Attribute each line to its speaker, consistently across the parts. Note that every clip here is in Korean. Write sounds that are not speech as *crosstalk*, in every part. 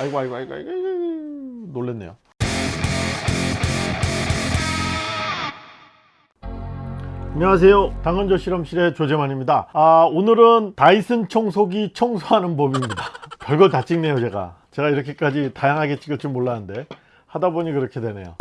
Speaker 1: 아이고 아이고 아이고 아이고, 놀랬네요. 안녕하세요. 당근조 실험실의 조재만입니다. 아 오늘은 다이슨 청소기 청소하는 법입니다. *laughs* 별걸 다 찍네요 제가. 제가 이렇게까지 다양하게 찍을 줄 몰랐는데 하다 보니 그렇게 되네요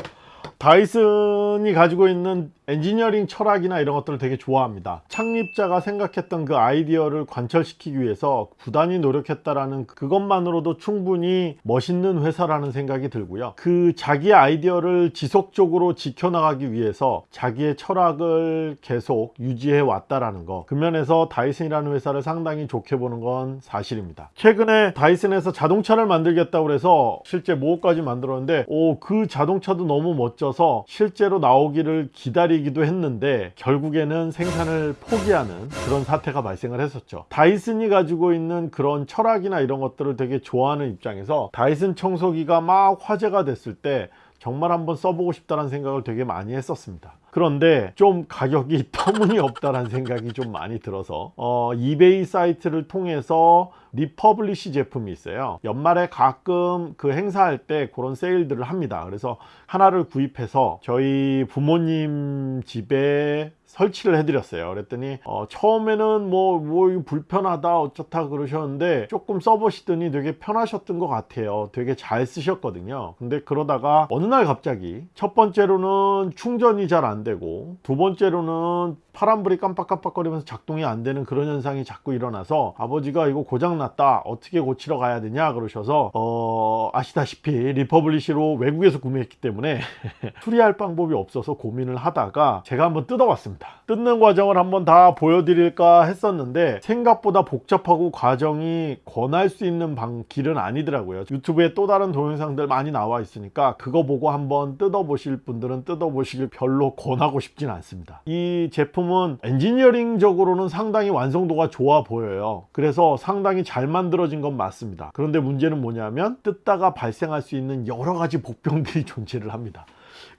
Speaker 1: 다이슨이 가지고 있는 엔지니어링 철학이나 이런 것들을 되게 좋아합니다. 창립자가 생각했던 그 아이디어를 관철시키기 위해서 부단히 노력했다라는 그것만으로도 충분히 멋있는 회사라는 생각이 들고요. 그 자기의 아이디어를 지속적으로 지켜나가기 위해서 자기의 철학을 계속 유지해 왔다라는 거. 그 면에서 다이슨이라는 회사를 상당히 좋게 보는 건 사실입니다. 최근에 다이슨에서 자동차를 만들겠다고 해서 실제 mockup까지 만들었는데 오 그 자동차도 너무 멋져서 실제로 나오기를 기다리 기도 했는데 결국에는 생산을 포기하는 그런 사태가 발생을 했었죠. 다이슨이 가지고 있는 그런 철학이나 이런 것들을 되게 좋아하는 입장에서 다이슨 청소기가 막 화제가 됐을 때 정말 한번 써보고 싶다는 생각을 되게 많이 했었습니다 그런데 좀 가격이 *laughs* 터무니없다는 생각이 좀 많이 들어서 어, 이베이 사이트를 통해서 refurbish 제품이 있어요. 연말에 가끔 그 행사할 때 그런 세일들을 합니다. 그래서 하나를 구입해서 저희 부모님 집에 설치를 해드렸어요. 그랬더니 어, 처음에는 뭐, 뭐 불편하다 어쩌다 그러셨는데 조금 써보시더니 되게 편하셨던 것 같아요. 되게 잘 쓰셨거든요. 근데 그러다가 어느 날 갑자기 첫 번째로는 충전이 잘안 되고 두 번째로는 파란불이 깜빡깜빡거리면서 작동이 안 되는 그런 현상이 자꾸 일어나서 아버지가 이거 고장났다 어떻게 고치러 가야 되냐 그러셔서 어 아시다시피 refurbish로 외국에서 구매했기 때문에 *laughs* 수리할 방법이 없어서 고민을 하다가 제가 한번 뜯어봤습니다. 뜯는 과정을 한번 다 보여드릴까 했었는데 생각보다 복잡하고 과정이 권할 수 있는 방, 길은 아니더라고요. 유튜브에 또 다른 동영상들 많이 나와 있으니까 그거 보고 한번 뜯어보실 분들은 뜯어보시길 별로 권 하고 싶진 않습니다. 이 제품은 엔지니어링적으로는 상당히 완성도가 좋아 보여요. 그래서 상당히 잘 만들어진 건 맞습니다. 그런데 문제는 뭐냐면 뜯다가 발생할 수 있는 여러 가지 복병들이 *laughs* 존재를 합니다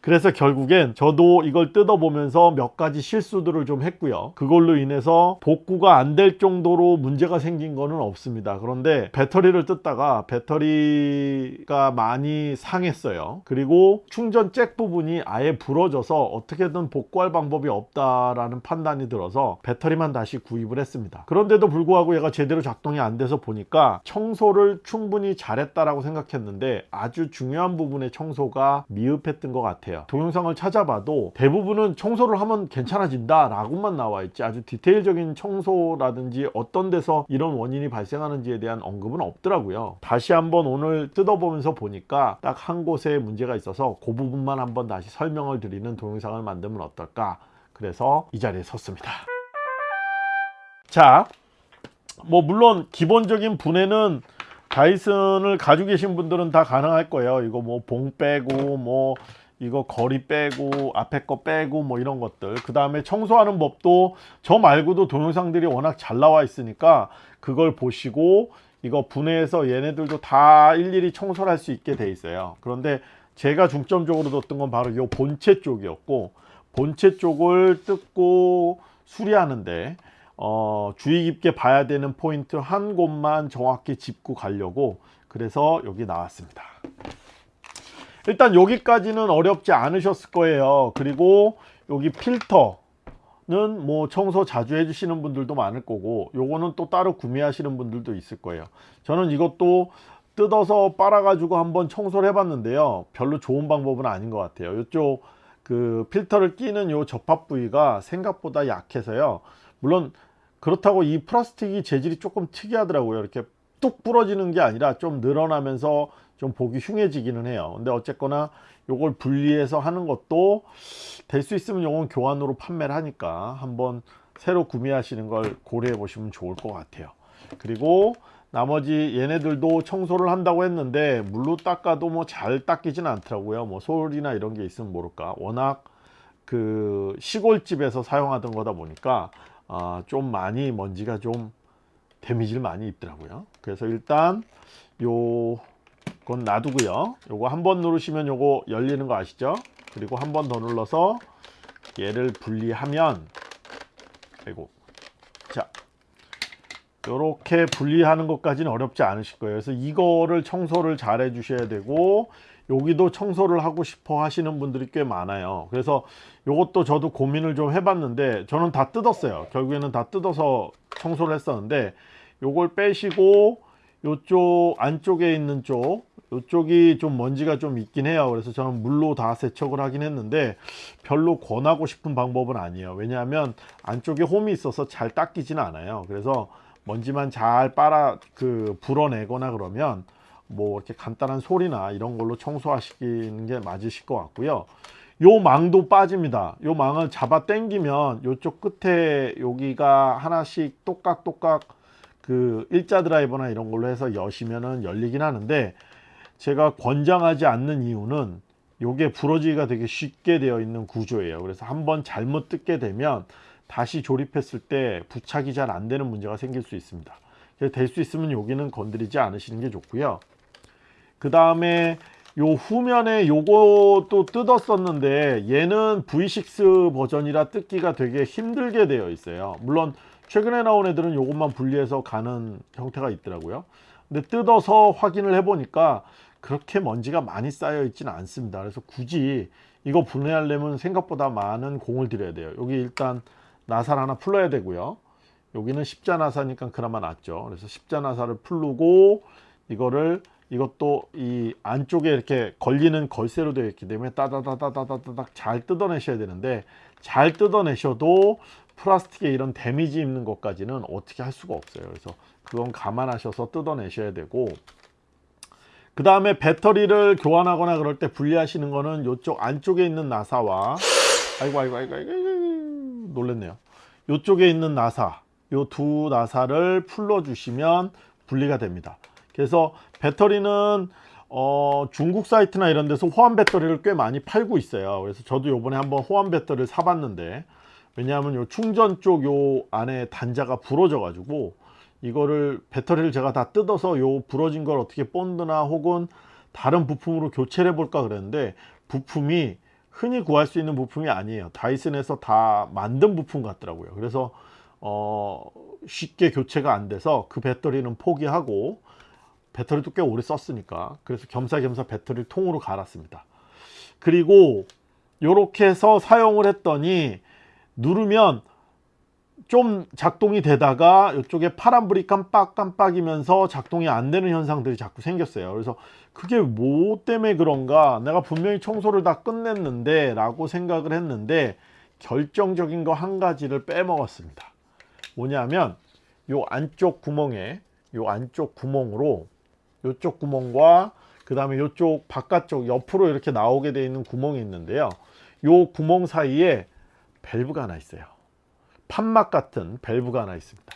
Speaker 1: 그래서 결국엔 저도 이걸 뜯어보면서 몇 가지 실수들을 좀 했고요. 그걸로 인해서 복구가 안 될 정도로 문제가 생긴 거는 없습니다. 그런데 배터리를 뜯다가 배터리가 많이 상했어요. 그리고 충전 잭 부분이 아예 부러져서 어떻게든 복구할 방법이 없다라는 판단이 들어서 배터리만 다시 구입을 했습니다. 그런데도 불구하고 얘가 제대로 작동이 안 돼서 보니까 청소를 충분히 잘했다라고 생각했는데 아주 중요한 부분의 청소가 미흡했던 것 같아요 동영상을 찾아봐도 대부분은 청소를 하면 괜찮아진다 라고만 나와 있지. 아주 디테일적인 청소라든지 어떤 데서 이런 원인이 발생하는지에 대한 언급은 없더라고요. 다시 한번 오늘 뜯어보면서 보니까 딱 한 곳에 문제가 있어서 그 부분만 한번 다시 설명을 드리는 동영상을 만들면 어떨까. 그래서 이 자리에 섰습니다. 자 뭐 물론 기본적인 분해는 다이슨을 가지고 계신 분들은 다 가능할 거예요. 이거 뭐 봉 빼고 뭐 이거 거리 빼고 앞에 거 빼고 뭐 이런 것들. 그 다음에 청소하는 법도 저 말고도 동영상들이 워낙 잘 나와 있으니까 그걸 보시고 이거 분해해서 얘네들도 다 일일이 청소를 할 수 있게 돼 있어요. 그런데 제가 중점적으로 뒀던 건 바로 이 본체 쪽이었고 본체 쪽을 뜯고 수리하는데 어, 주의 깊게 봐야 되는 포인트 한 곳만 정확히 짚고 가려고 그래서 여기 나왔습니다 일단 여기까지는 어렵지 않으셨을 거예요. 그리고 여기 필터는 뭐 청소 자주 해주시는 분들도 많을 거고 요거는 또 따로 구매하시는 분들도 있을 거예요. 저는 이것도 뜯어서 빨아 가지고 한번 청소를 해 봤는데요. 별로 좋은 방법은 아닌 것 같아요. 이쪽 그 필터를 끼는 요 접합 부위가 생각보다 약해서요. 물론 그렇다고 이 플라스틱이 재질이 조금 특이하더라고요. 이렇게 뚝 부러지는 게 아니라 좀 늘어나면서 좀 보기 흉해지기는 해요. 근데 어쨌거나 요걸 분리해서 하는 것도 될 수 있으면 요건 교환으로 판매를 하니까 한번 새로 구매하시는 걸 고려해 보시면 좋을 것 같아요. 그리고 나머지 얘네들도 청소를 한다고 했는데 물로 닦아도 뭐 잘 닦이진 않더라고요. 뭐 솔이나 이런 게 있으면 모를까. 워낙 그 시골집에서 사용하던 거다 보니까 아, 좀 많이 먼지가 좀 데미지를 많이 입더라고요. 그래서 일단 요 그건 놔두고요. 요거 한 번 누르시면 요거 열리는 거 아시죠? 그리고 한 번 더 눌러서 얘를 분리하면 아이고. 자 이렇게 분리하는 것까지는 어렵지 않으실 거예요. 그래서 이거를 청소를 잘 해 주셔야 되고 여기도 청소를 하고 싶어 하시는 분들이 꽤 많아요. 그래서 이것도 저도 고민을 좀 해봤는데 저는 다 뜯었어요. 결국에는 다 뜯어서 청소를 했었는데 요걸 빼시고 요쪽 안쪽에 있는 쪽 요쪽이 좀 먼지가 좀 있긴 해요. 그래서 저는 물로 다 세척을 하긴 했는데 별로 권하고 싶은 방법은 아니에요. 왜냐하면 안쪽에 홈이 있어서 잘 닦이지는 않아요. 그래서 먼지만 잘 빨아 그 불어내거나 그러면 뭐 이렇게 간단한 소리나 이런 걸로 청소하시는 게 맞으실 것 같고요. 요 망도 빠집니다. 요 망을 잡아 당기면 요쪽 끝에 여기가 하나씩 똑깍똑깍 그 일자 드라이버나 이런 걸로 해서 여시면은 열리긴 하는데 제가 권장하지 않는 이유는 요게 부러지기가 되게 쉽게 되어 있는 구조예요. 그래서 한번 잘못 뜯게 되면 다시 조립했을 때 부착이 잘 안 되는 문제가 생길 수 있습니다. 될수 있으면 여기는 건드리지 않으시는 게 좋고요. 그 다음에 요 후면에 요것도 뜯었었는데 얘는 V6 버전이라 뜯기가 되게 힘들게 되어 있어요. 물론 최근에 나온 애들은 요것만 분리해서 가는 형태가 있더라고요. 근데 뜯어서 확인을 해 보니까 그렇게 먼지가 많이 쌓여 있지는 않습니다. 그래서 굳이 이거 분해하려면 생각보다 많은 공을 들여야 돼요. 여기 일단 나사를 하나 풀어야 되고요. 여기는 십자나사니까 그나마 낫죠. 그래서 십자나사를 풀고 이거를 이것도 이 안쪽에 이렇게 걸리는 걸쇠로 되어 있기 때문에 따다다다다다닥 잘 뜯어내셔야 되는데 잘 뜯어내셔도 플라스틱에 이런 데미지 입는 것까지는 어떻게 할 수가 없어요. 그래서 그건 감안하셔서 뜯어내셔야 되고 그 다음에 배터리를 교환하거나 그럴 때 분리하시는 거는 이쪽 안쪽에 있는 나사와 아이고 아이고 아이고 아이고, 아이고 놀랬네요. 이쪽에 있는 나사 요두 나사를 풀러 주시면 분리가 됩니다. 그래서 배터리는 어, 중국 사이트나 이런 데서 호환 배터리를 꽤 많이 팔고 있어요. 그래서 저도 요번에 한번 호환 배터리를 사봤는데 왜냐하면 요 충전 쪽 요 안에 단자가 부러져 가지고 이거를 배터리를 제가 다 뜯어서 요 부러진 걸 어떻게 본드나 혹은 다른 부품으로 교체를 해볼까 그랬는데 부품이 흔히 구할 수 있는 부품이 아니에요. 다이슨에서 다 만든 부품 같더라고요. 그래서 어 쉽게 교체가 안 돼서 그 배터리는 포기하고 배터리도 꽤 오래 썼으니까 그래서 겸사겸사 배터리를 통으로 갈았습니다. 그리고 이렇게 해서 사용을 했더니 누르면 좀 작동이 되다가 이쪽에 파란불이 깜빡깜빡이면서 작동이 안 되는 현상들이 자꾸 생겼어요. 그래서 그게 뭐 때문에 그런가? 내가 분명히 청소를 다 끝냈는데 라고 생각을 했는데 결정적인 거 한 가지를 빼먹었습니다. 뭐냐면 요 안쪽 구멍에 요 안쪽 구멍으로 요쪽 구멍과 그 다음에 요쪽 바깥쪽 옆으로 이렇게 나오게 되어 있는 구멍이 있는데요. 요 구멍 사이에 밸브가 하나 있어요 판막 같은 밸브가 하나 있습니다.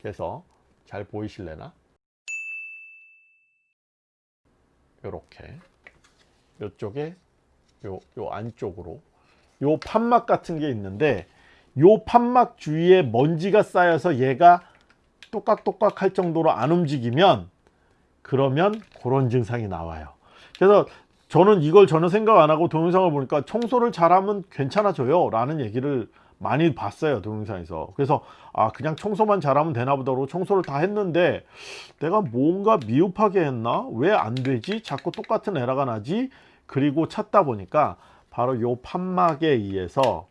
Speaker 1: 그래서 잘 보이실래나? 요렇게. 요쪽에 요, 요 안쪽으로. 요 판막 같은 게 있는데 요 판막 주위에 먼지가 쌓여서 얘가 똑깍똑깍 할 정도로 안 움직이면 그러면 그런 증상이 나와요. 그래서 저는 이걸 전혀 생각 안 하고 동영상을 보니까 청소를 잘하면 괜찮아져요 라는 얘기를 많이 봤어요 동영상에서. 그래서 아 그냥 청소만 잘하면 되나 보다로 청소를 다 했는데 내가 뭔가 미흡하게 했나? 왜 안 되지? 자꾸 똑같은 에러가 나지? 그리고 찾다 보니까 바로 요 판막에 의해서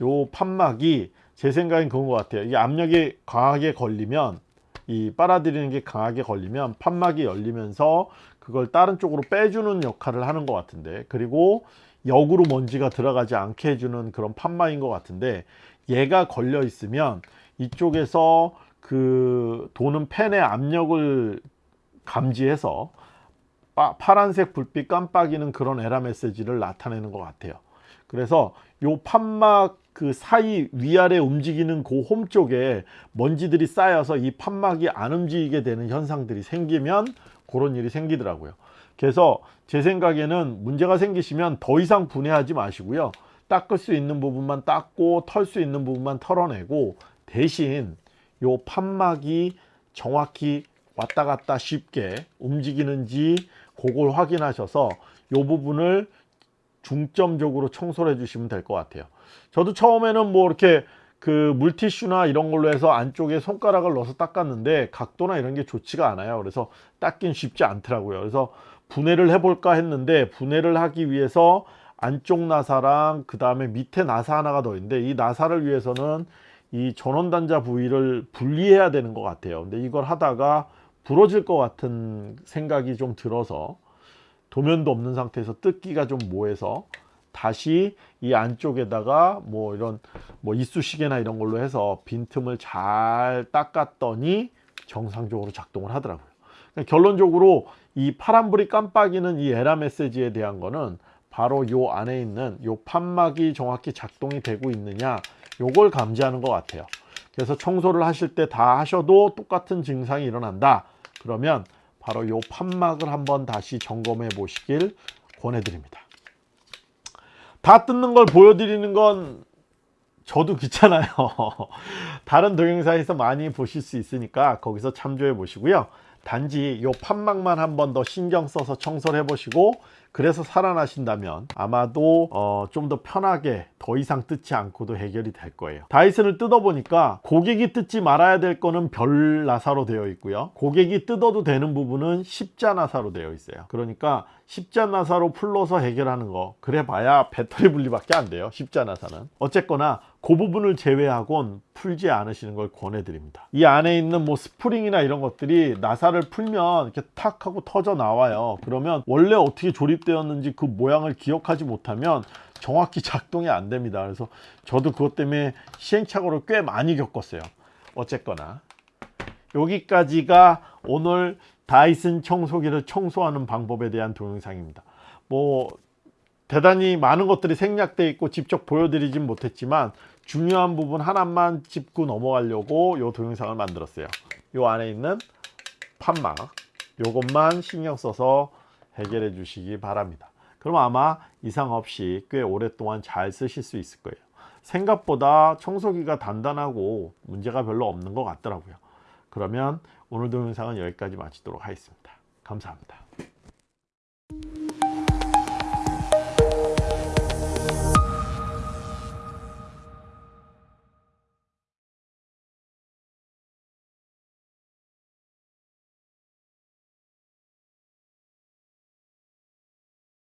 Speaker 1: 요 판막이 제 생각엔 그런 것 같아요. 이 압력이 강하게 걸리면 이 빨아들이는 게 강하게 걸리면 판막이 열리면서 그걸 다른 쪽으로 빼주는 역할을 하는 것 같은데 그리고 역으로 먼지가 들어가지 않게 해주는 그런 판막인 것 같은데 얘가 걸려 있으면 이쪽에서 그 도는 팬의 압력을 감지해서 파, 파란색 불빛 깜빡이는 그런 에라 메시지를 나타내는 것 같아요. 그래서 요 판막 그 사이 위아래 움직이는 그 홈 쪽에 먼지들이 쌓여서 이 판막이 안 움직이게 되는 현상들이 생기면 그런 일이 생기더라고요. 그래서 제 생각에는 문제가 생기시면 더 이상 분해하지 마시고요. 닦을 수 있는 부분만 닦고 털 수 있는 부분만 털어내고 대신 요 판막이 정확히 왔다 갔다 쉽게 움직이는지 그걸 확인하셔서 요 부분을 중점적으로 청소를 해 주시면 될 것 같아요. 저도 처음에는 뭐 이렇게 그 물티슈나 이런 걸로 해서 안쪽에 손가락을 넣어서 닦았는데 각도나 이런 게 좋지가 않아요. 그래서 닦긴 쉽지 않더라고요. 그래서 분해를 해볼까 했는데 분해를 하기 위해서 안쪽 나사랑 그 다음에 밑에 나사 하나가 더 있는데 이 나사를 위해서는 이 전원단자 부위를 분리해야 되는 것 같아요. 근데 이걸 하다가 부러질 것 같은 생각이 좀 들어서 도면도 없는 상태에서 뜯기가 좀 모해서 다시 이 안쪽에다가 뭐 이런 뭐 이쑤시개나 이런 걸로 해서 빈틈을 잘 닦았더니 정상적으로 작동을 하더라고요. 그러니까 결론적으로 이 파란불이 깜빡이는 이 에라 메시지에 대한 거는 바로 요 안에 있는 요 판막이 정확히 작동이 되고 있느냐 요걸 감지하는 것 같아요. 그래서 청소를 하실 때 다 하셔도 똑같은 증상이 일어난다. 그러면 바로 요 판막을 한번 다시 점검해 보시길 권해드립니다. 다 뜯는 걸 보여드리는 건 저도 귀찮아요. *laughs* 다른 동영상에서 많이 보실 수 있으니까 거기서 참조해 보시고요. 단지 요 판막만 한 번 더 신경 써서 청소를 해 보시고 그래서 살아나신다면 아마도 어, 좀 더 편하게 더 이상 뜯지 않고도 해결이 될 거예요. 다이슨을 뜯어 보니까 고객이 뜯지 말아야 될 거는 별 나사로 되어 있고요. 고객이 뜯어도 되는 부분은 십자 나사로 되어 있어요. 그러니까 십자 나사로 풀러서 해결하는 거 그래 봐야 배터리 분리밖에 안 돼요. 십자 나사는. 어쨌거나 그 부분을 제외하곤 풀지 않으시는 걸 권해드립니다. 이 안에 있는 뭐 스프링이나 이런 것들이 나사를 풀면 이렇게 탁 하고 터져 나와요. 그러면 원래 어떻게 조립되었는지 그 모양을 기억하지 못하면 정확히 *laughs* 작동이 안 됩니다. 그래서 저도 그것 때문에 시행착오를 꽤 많이 겪었어요. 어쨌거나. 여기까지가 오늘 다이슨 청소기를 청소하는 방법에 대한 동영상입니다. 뭐 대단히 많은 것들이 생략되어 있고 직접 보여드리진 못했지만 중요한 부분 하나만 짚고 넘어가려고 이 동영상을 만들었어요. 이 안에 있는 판막 요것만 신경 써서 해결해 주시기 바랍니다. 그럼 아마 이상 없이 꽤 오랫동안 잘 쓰실 수 있을 거예요. 생각보다 청소기가 단단하고 문제가 별로 없는 것 같더라고요. 그러면 오늘 동영상은 여기까지 마치도록 하겠습니다. 감사합니다